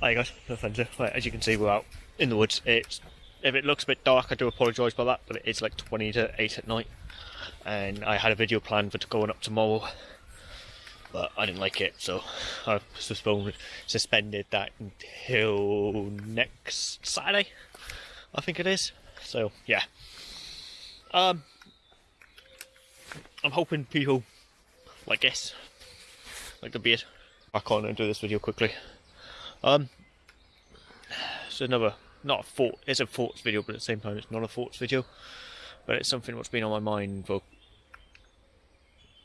Hi guys, no. Right, as you can see, we're out in the woods. It's if it looks a bit dark, I do apologise about that, but it's like 20 to 8 at night, and I had a video planned for going up tomorrow, but I didn't like it, so I've suspended suspended that until next Saturday, I think it is. So yeah, um, I'm hoping people like this, like the beard. I can't do this video quickly. Um, it's another, not a thought, it's a thoughts video, but at the same time it's not a thoughts video. But it's something what's been on my mind for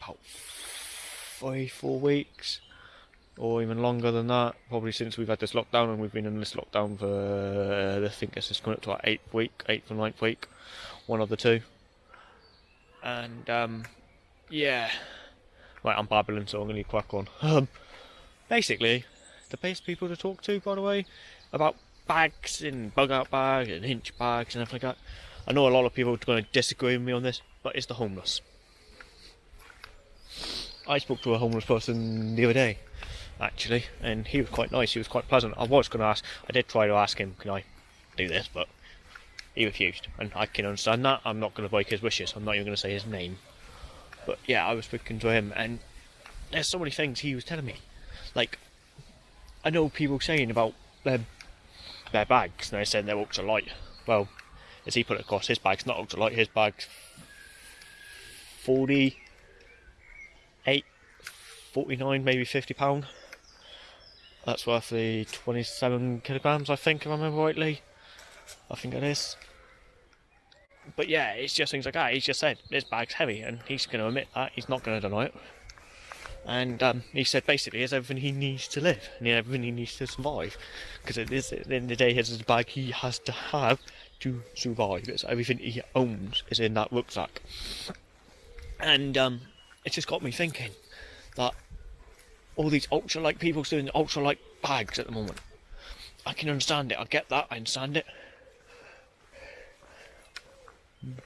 about five, four weeks, or even longer than that. Probably since we've had this lockdown, and we've been in this lockdown for, uh, I think it's coming up to our eighth week, eighth or ninth week, one of the two. And, um, yeah. Right, I'm babbling, so I'm going to crack on. Um, basically, the best people to talk to, by the way, about bags and bug out bags and INCH bags and everything like that. I know a lot of people are going to disagree with me on this, but it's the homeless. I spoke to a homeless person the other day, actually, and he was quite nice. He was quite pleasant. I was going to ask, I did try to ask him, can I do this, but he refused, and I can understand that. I'm not going to break his wishes. I'm not even going to say his name. But yeah, I was speaking to him, and there's so many things he was telling me. Like, I know people saying about their, their bags, and they said they're ultralight. Well, as he put it across, his bag's not ultralight, his bag's 48, 49, maybe 50 pound. That's roughly 27 kilograms, I think, if I remember rightly. I think it is. But yeah, it's just things like that. He's just said this bag's heavy, and he's going to admit that. He's not going to deny it and um, he said basically it's everything he needs to live and everything he needs to survive. Because at the end of the day his bag he has to have to survive. It's everything he owns is in that rucksack. And um, it just got me thinking that all these ultra light people doing ultra light bags at the moment. I can understand it. I get that. I understand it.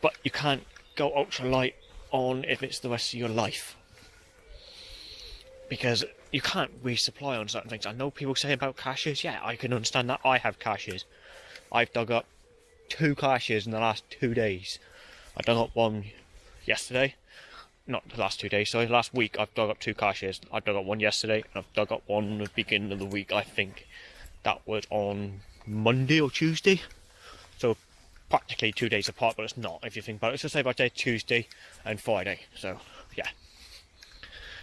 But you can't go ultra light on if it's the rest of your life because you can't resupply on certain things. I know people say about caches, yeah, I can understand that. I have caches. I've dug up two caches in the last two days. I dug up one yesterday, not the last two days, sorry, last week I've dug up two caches. I dug up one yesterday, and I've dug up one at the beginning of the week, I think. That was on Monday or Tuesday. So practically two days apart, but it's not if you think about it. It's just say about day Tuesday and Friday. So yeah.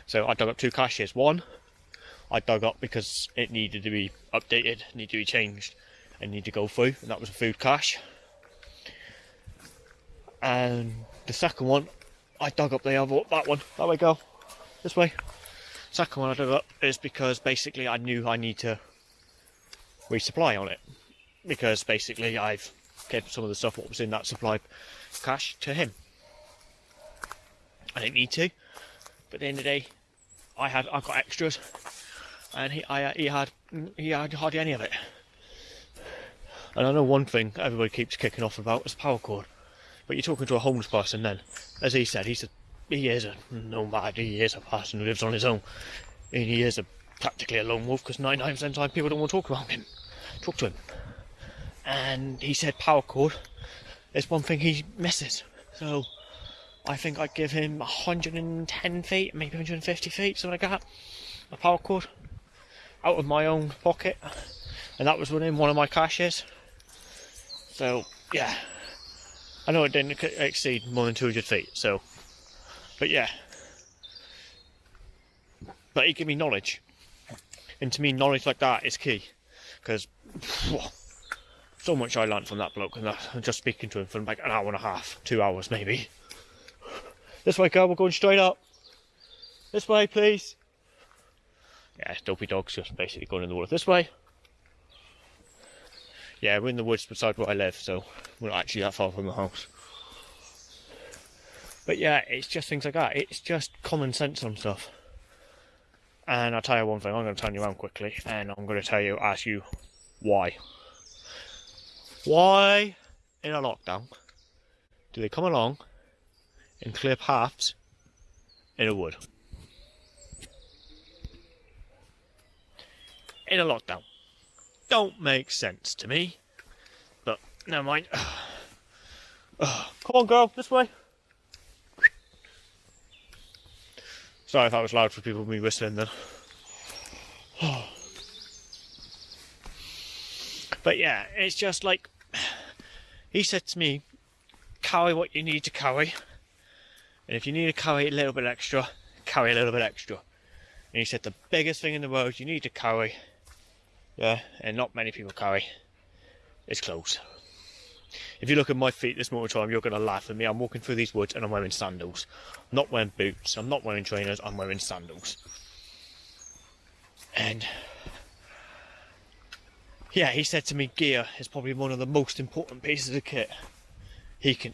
So I dug up two caches. One, I dug up because it needed to be updated, needed to be changed, and needed to go through, and that was a food cache. And the second one, I dug up the other that one. That way go. This way. Second one I dug up is because basically I knew I need to resupply on it. Because basically I've kept some of the stuff what was in that supply cache to him. I didn't need to, but at the end of the day, I had I got extras, and he I he had he had hardly any of it. And I know one thing everybody keeps kicking off about is paracord, but you're talking to a homeless person then, as he said, he said he is a nomad, he is a person who lives on his own, and he is a practically a lone wolf because 99% of the time people don't want to talk about him, talk to him. And he said paracord is one thing he misses. So I think I'd give him 110 feet, maybe 150 feet, something like that, a paracord, out of my own pocket, and that was within one of my caches. So, yeah, I know it didn't exceed more than 200 feet, so, but yeah. But he gave me knowledge, and to me, knowledge like that is key, because so much I learned from that bloke, and I'm just speaking to him for like an hour and a half, two hours maybe. This way, girl, we're going straight up. This way, please. Yeah, dopey dog's just basically going in the water. This way. Yeah, we're in the woods beside where I live, so we're not actually that far from the house. But yeah, it's just things like that. It's just common sense on stuff. And I'll tell you one thing, I'm going to turn you around quickly, and I'm going to tell you, ask you, why? Why, in a lockdown, do they come along and clear paths in a wood. In a lockdown. don't make sense to me. But never mind. Come on, girl, this way. Sorry if that was loud for people me whistling then. but yeah, it's just like he said to me, carry what you need to carry. And if you need to carry a little bit extra, carry a little bit extra. And he said the biggest thing in the world you need to carry, yeah, and not many people carry, is clothes. If you look at my feet this morning time, you're going to laugh at me. I'm walking through these woods and I'm wearing sandals. I'm not wearing boots. I'm not wearing trainers. I'm wearing sandals. And yeah, he said to me, gear is probably one of the most important pieces of kit he can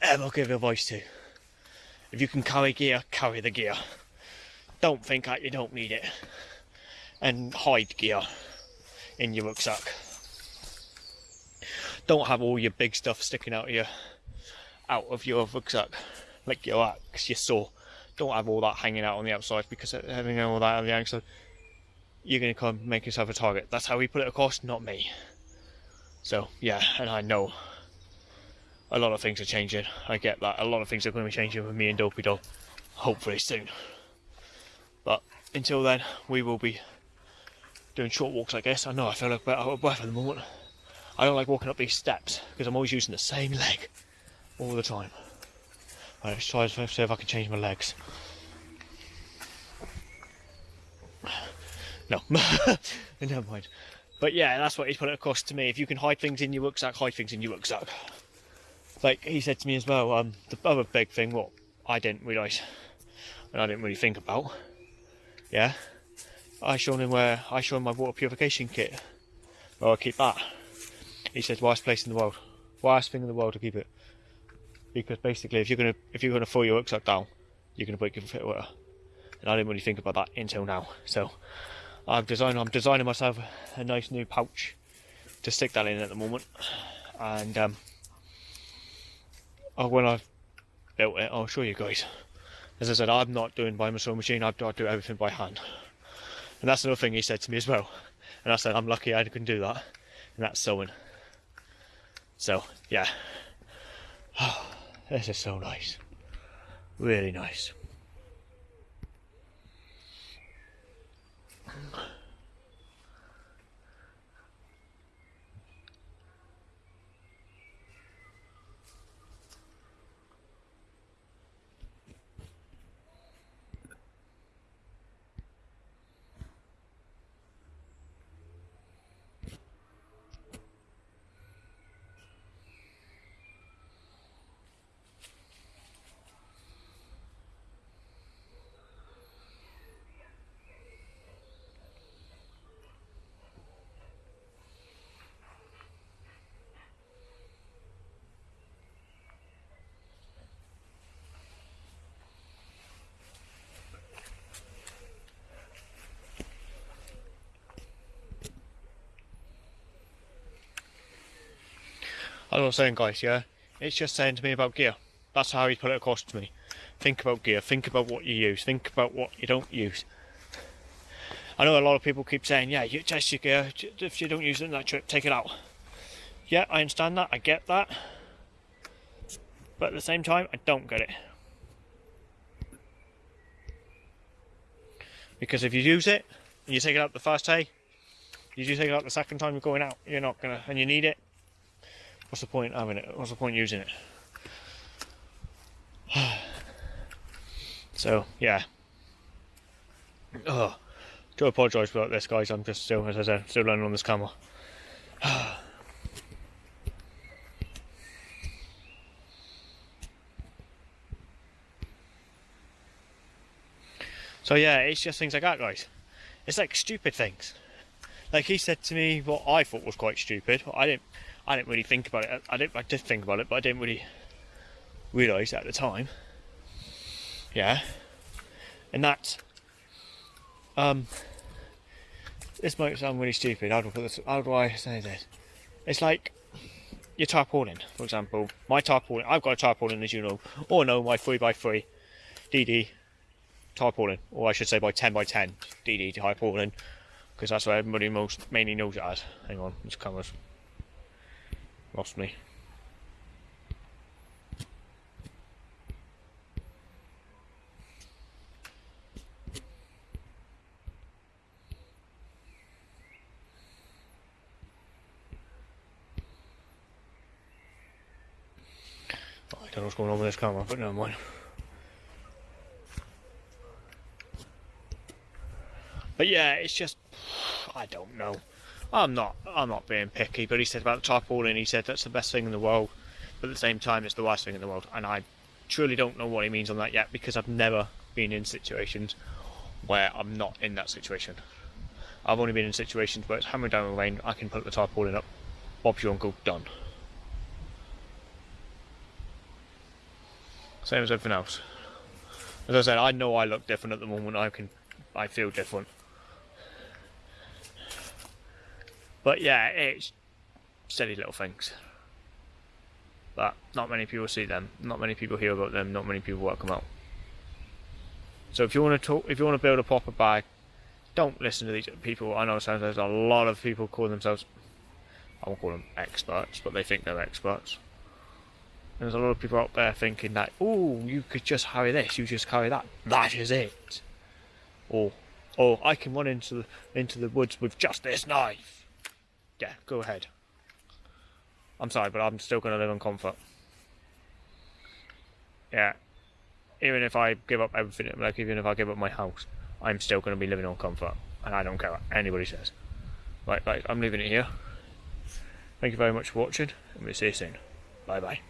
ever give advice to. If you can carry gear, carry the gear. Don't think that you don't need it. And hide gear in your rucksack. Don't have all your big stuff sticking out of your out of your rucksack, like your axe, your saw. Don't have all that hanging out on the outside because having all that on the outside, you're going to come make yourself a target. That's how we put it across, not me. So yeah, and I know a lot of things are changing. I get that. A lot of things are going to be changing with me and Dopey Dog, hopefully soon. But until then, we will be doing short walks, I guess. I know I feel like a bit out of breath at the moment. I don't like walking up these steps because I'm always using the same leg all the time. Right, let's try to see if I can change my legs. No, never mind. But yeah, that's what he's put it across to me. If you can hide things in your rucksack, hide things in your rucksack like he said to me as well, um, the other big thing, what I didn't realise and I didn't really think about, yeah, I showed him where I showed him my water purification kit, where I keep that. He said, "Worst place in the world, worst thing in the world to keep it," because basically, if you're gonna if you're gonna fill your rucksack down, you're gonna break your fit water, and I didn't really think about that until now. So I'm designing I'm designing myself a nice new pouch to stick that in at the moment, and um, oh, when I've built it, I'll show you guys. As I said, I'm not doing by my sewing machine, I do everything by hand. And that's another thing he said to me as well. And I said, I'm lucky I can do that. And that's sewing. So, yeah. Oh, this is so nice. Really nice. I'm not saying, guys, yeah? It's just saying to me about gear. That's how he put it across to me. Think about gear, think about what you use, think about what you don't use. I know a lot of people keep saying, yeah, you test your gear, if you don't use it in that trip, take it out. Yeah, I understand that, I get that. But at the same time, I don't get it. Because if you use it, and you take it out the first day, you do take it out the second time you're going out, you're not gonna, and you need it, What's the point having it? What's the point using it? so yeah. Oh, do apologise about this, guys. I'm just still, as I said, still learning on this camera. so yeah, it's just things like that, guys. It's like stupid things. Like he said to me what I thought was quite stupid. I didn't I didn't really think about it. I didn't. I did think about it, but I didn't really realise at the time. Yeah, and that. Um, this might sound really stupid. How do I this? How do I say this? It's like your tarpaulin, for example. My tarpaulin. I've got a tarpaulin, as you know, or no, my three x three DD tarpaulin, or I should say by ten by ten DD tarpaulin Because that's what everybody most mainly knows it as. Hang on, this camera's lost me. Oh, I don't know what's going on with this camera, but never mind. But yeah, it's just I don't know. I'm not I'm not being picky, but he said about the tarpaulin, he said that's the best thing in the world, but at the same time it's the worst thing in the world, and I truly don't know what he means on that yet because I've never been in situations where I'm not in that situation. I've only been in situations where it's hammering down with rain, I can put the tarpaulin up, Bob's your uncle, done. Same as everything else. As I said, I know I look different at the moment. I can, I feel different. But yeah, it's silly little things. But not many people see them. Not many people hear about them. Not many people work them out. So if you want to talk, if you want to build a proper bag, don't listen to these people. I know sometimes there's a lot of people call themselves, I won't call them experts, but they think they're experts. And There's a lot of people out there thinking that, oh, you could just carry this, you just carry that. That is it. Or, or I can run into the into the woods with just this knife. Yeah, go ahead. I'm sorry, but I'm still going to live on comfort. Yeah. Even if I give up everything, like even if I give up my house, I'm still going to be living on comfort, and I don't care what anybody says. Right, right, I'm leaving it here. Thank you very much for watching, and we'll see you soon. Bye bye.